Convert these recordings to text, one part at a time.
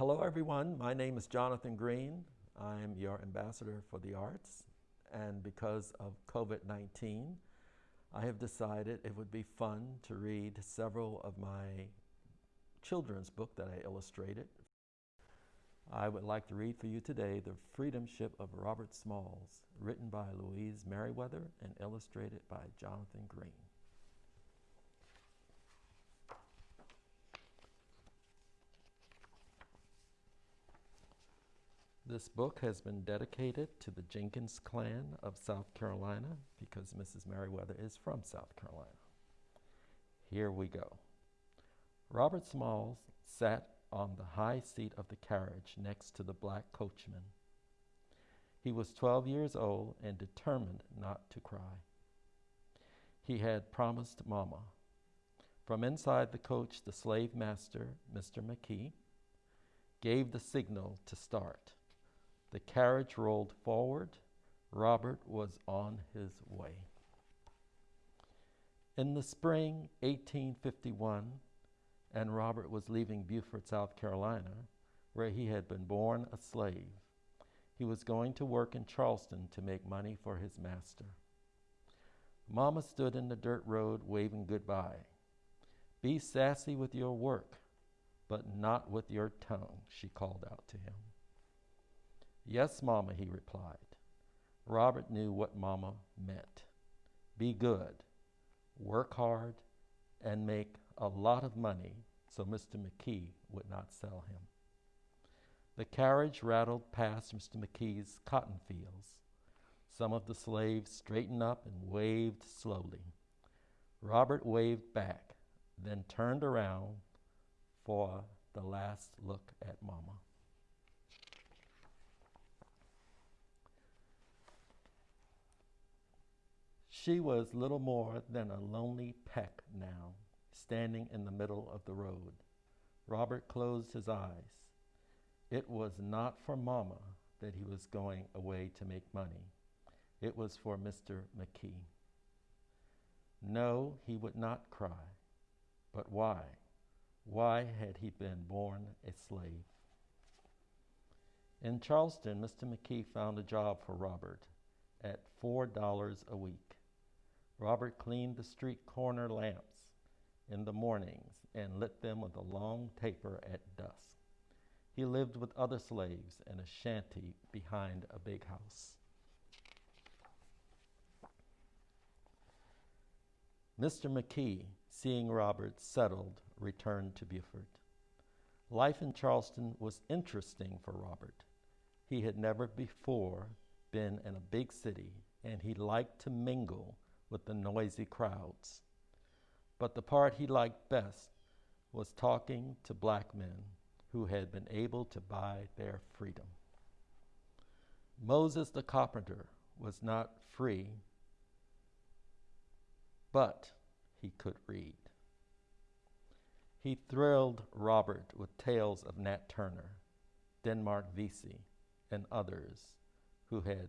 Hello, everyone. My name is Jonathan Green. I'm your ambassador for the arts. And because of COVID 19, I have decided it would be fun to read several of my children's book that I illustrated. I would like to read for you today The Freedom Ship of Robert Smalls, written by Louise Meriwether and illustrated by Jonathan Green. This book has been dedicated to the Jenkins clan of South Carolina because Mrs. Meriwether is from South Carolina. Here we go. Robert Smalls sat on the high seat of the carriage next to the black coachman. He was 12 years old and determined not to cry. He had promised Mama. From inside the coach, the slave master, Mr. McKee, gave the signal to start. The carriage rolled forward. Robert was on his way. In the spring 1851, and Robert was leaving Beaufort, South Carolina, where he had been born a slave. He was going to work in Charleston to make money for his master. Mama stood in the dirt road waving goodbye. Be sassy with your work, but not with your tongue, she called out to him. Yes, Mama, he replied. Robert knew what Mama meant. Be good, work hard, and make a lot of money so Mr. McKee would not sell him. The carriage rattled past Mr. McKee's cotton fields. Some of the slaves straightened up and waved slowly. Robert waved back, then turned around for the last look at Mama. She was little more than a lonely peck now, standing in the middle of the road. Robert closed his eyes. It was not for Mama that he was going away to make money. It was for Mr. McKee. No, he would not cry. But why? Why had he been born a slave? In Charleston, Mr. McKee found a job for Robert at $4 a week. Robert cleaned the street corner lamps in the mornings and lit them with a long taper at dusk. He lived with other slaves in a shanty behind a big house. Mr. McKee, seeing Robert settled, returned to Beaufort. Life in Charleston was interesting for Robert. He had never before been in a big city, and he liked to mingle with the noisy crowds. But the part he liked best was talking to black men who had been able to buy their freedom. Moses the carpenter was not free, but he could read. He thrilled Robert with tales of Nat Turner, Denmark Vesey, and others who had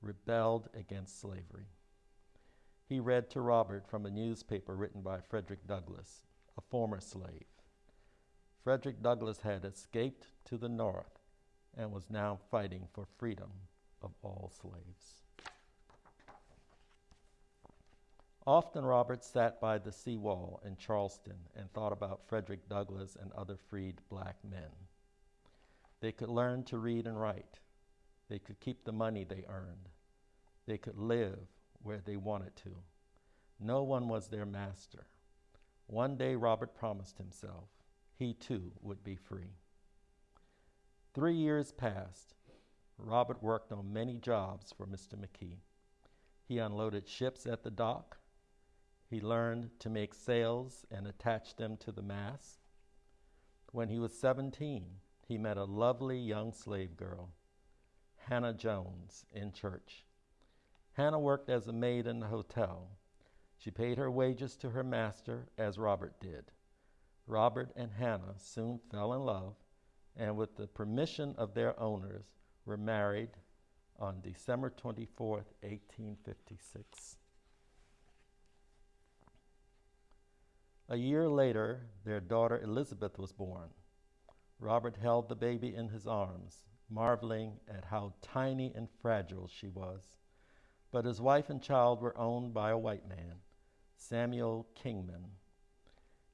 rebelled against slavery he read to Robert from a newspaper written by Frederick Douglass, a former slave. Frederick Douglass had escaped to the north and was now fighting for freedom of all slaves. Often Robert sat by the seawall in Charleston and thought about Frederick Douglass and other freed black men. They could learn to read and write. They could keep the money they earned. They could live where they wanted to. No one was their master. One day, Robert promised himself he too would be free. Three years passed. Robert worked on many jobs for Mr. McKee. He unloaded ships at the dock. He learned to make sails and attach them to the mast. When he was 17, he met a lovely young slave girl, Hannah Jones, in church. Hannah worked as a maid in the hotel. She paid her wages to her master as Robert did. Robert and Hannah soon fell in love and, with the permission of their owners, were married on December 24, 1856. A year later, their daughter Elizabeth was born. Robert held the baby in his arms, marveling at how tiny and fragile she was. But his wife and child were owned by a white man, Samuel Kingman.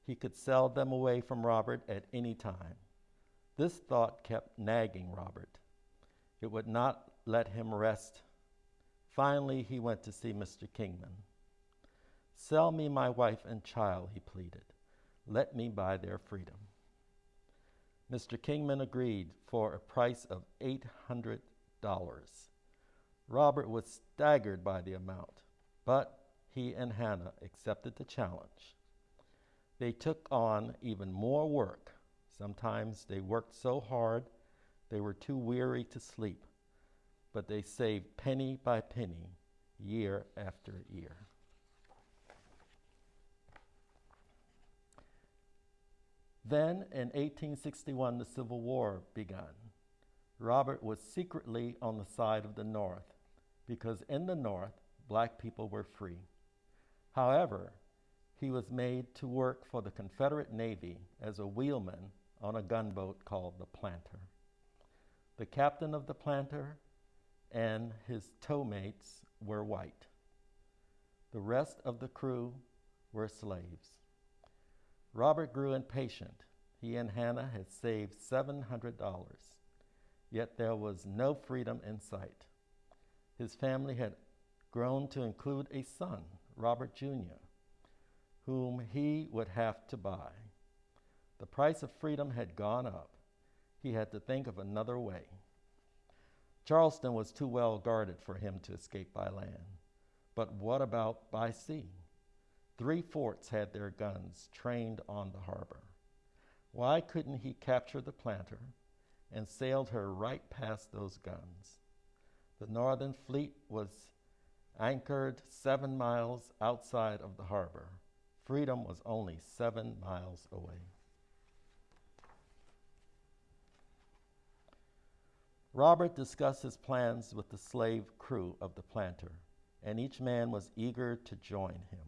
He could sell them away from Robert at any time. This thought kept nagging Robert. It would not let him rest. Finally, he went to see Mr. Kingman. Sell me my wife and child, he pleaded. Let me buy their freedom. Mr. Kingman agreed for a price of $800. Robert was staggered by the amount, but he and Hannah accepted the challenge. They took on even more work. Sometimes they worked so hard they were too weary to sleep, but they saved penny by penny, year after year. Then in 1861, the Civil War began. Robert was secretly on the side of the North because in the North, black people were free. However, he was made to work for the Confederate Navy as a wheelman on a gunboat called the Planter. The captain of the Planter and his towmates were white. The rest of the crew were slaves. Robert grew impatient. He and Hannah had saved $700, yet there was no freedom in sight. His family had grown to include a son, Robert Jr., whom he would have to buy. The price of freedom had gone up. He had to think of another way. Charleston was too well guarded for him to escape by land. But what about by sea? Three forts had their guns trained on the harbor. Why couldn't he capture the planter and sailed her right past those guns? The Northern fleet was anchored seven miles outside of the harbor. Freedom was only seven miles away. Robert discussed his plans with the slave crew of the planter, and each man was eager to join him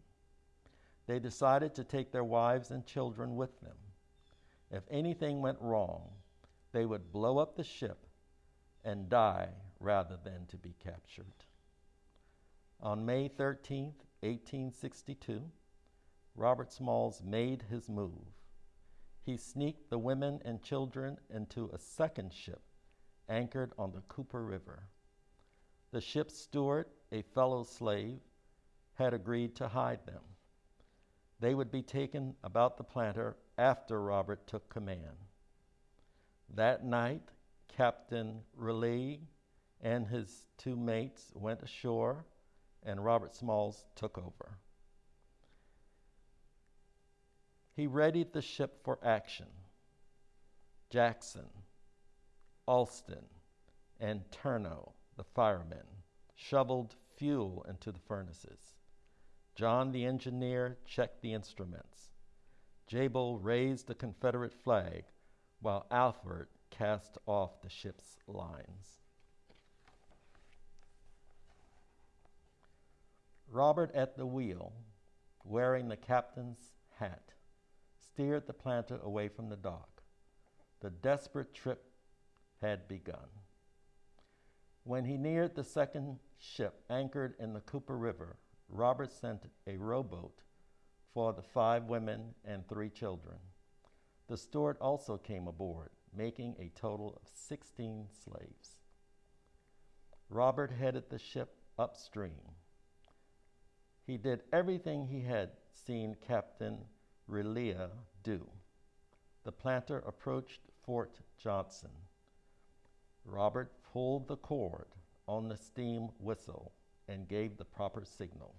they decided to take their wives and children with them. If anything went wrong, they would blow up the ship and die rather than to be captured. On May 13, 1862, Robert Smalls made his move. He sneaked the women and children into a second ship anchored on the Cooper River. The ship's steward, a fellow slave, had agreed to hide them. They would be taken about the planter after Robert took command. That night, Captain Relyea and his two mates went ashore, and Robert Smalls took over. He readied the ship for action. Jackson, Alston, and Turno, the firemen, shoveled fuel into the furnaces. John the engineer checked the instruments. Jebel raised the Confederate flag while Alfred cast off the ship's lines. Robert at the wheel, wearing the captain's hat, steered the planter away from the dock. The desperate trip had begun. When he neared the second ship anchored in the Cooper River, Robert sent a rowboat for the five women and three children. The steward also came aboard, making a total of 16 slaves. Robert headed the ship upstream. He did everything he had seen Captain Relyea do. The planter approached Fort Johnson. Robert pulled the cord on the steam whistle and gave the proper signal.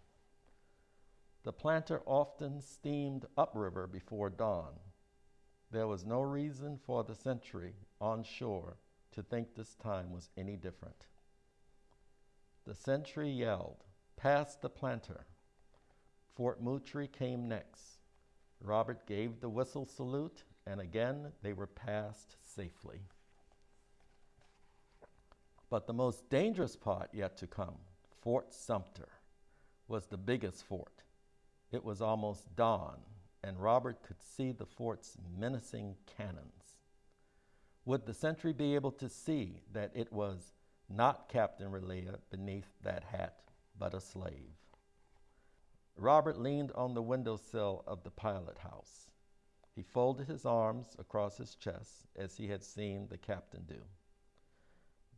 The planter often steamed upriver before dawn. There was no reason for the sentry on shore to think this time was any different. The sentry yelled, Pass the planter. Fort Moultrie came next. Robert gave the whistle salute, and again they were passed safely. But the most dangerous part yet to come Fort Sumter was the biggest fort. It was almost dawn, and Robert could see the fort's menacing cannons. Would the sentry be able to see that it was not Captain Relyea beneath that hat, but a slave? Robert leaned on the windowsill of the pilot house. He folded his arms across his chest as he had seen the captain do.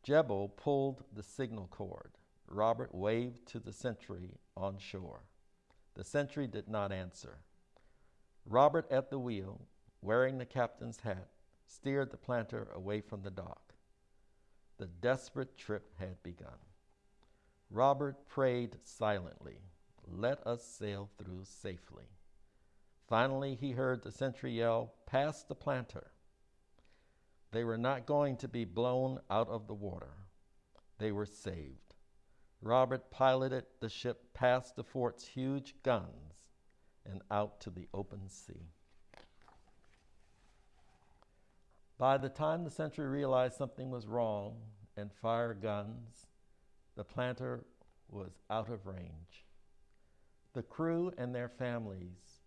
Jebel pulled the signal cord. Robert waved to the sentry on shore. The sentry did not answer. Robert at the wheel, wearing the captain's hat, steered the planter away from the dock. The desperate trip had begun. Robert prayed silently, Let us sail through safely. Finally, he heard the sentry yell, Pass the planter. They were not going to be blown out of the water. They were saved. Robert piloted the ship past the fort's huge guns and out to the open sea. By the time the sentry realized something was wrong and fired guns, the planter was out of range. The crew and their families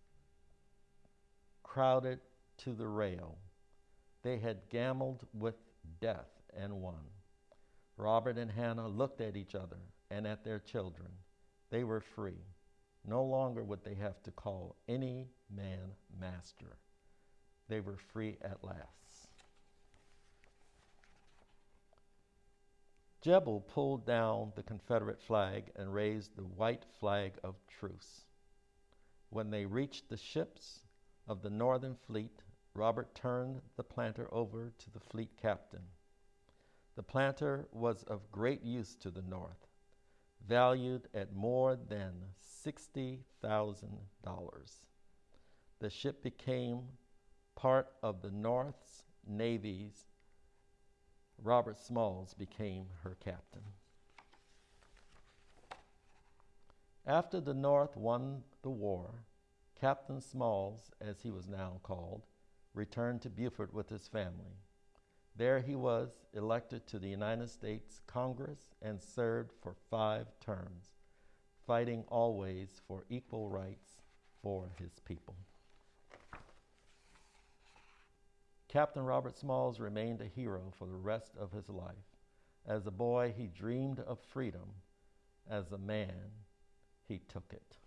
crowded to the rail. They had gambled with death and won. Robert and Hannah looked at each other and at their children. They were free. No longer would they have to call any man master. They were free at last. Jebel pulled down the Confederate flag and raised the white flag of truce. When they reached the ships of the Northern Fleet, Robert turned the planter over to the fleet captain. The planter was of great use to the North, valued at more than $60,000. The ship became part of the North's Navy's. Robert Smalls became her captain. After the North won the war, Captain Smalls, as he was now called, returned to Beaufort with his family. There he was elected to the United States Congress and served for five terms, fighting always for equal rights for his people. Captain Robert Smalls remained a hero for the rest of his life. As a boy, he dreamed of freedom. As a man, he took it.